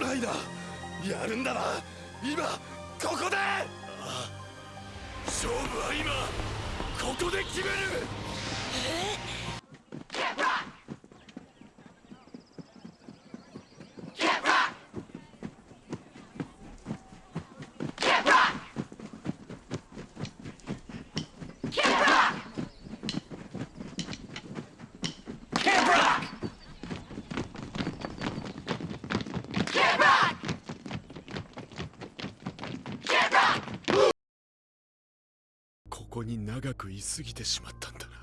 ライダーやるんだな。今ここで！勝負は今ここで決める。ここに長く居すぎてしまったんだな。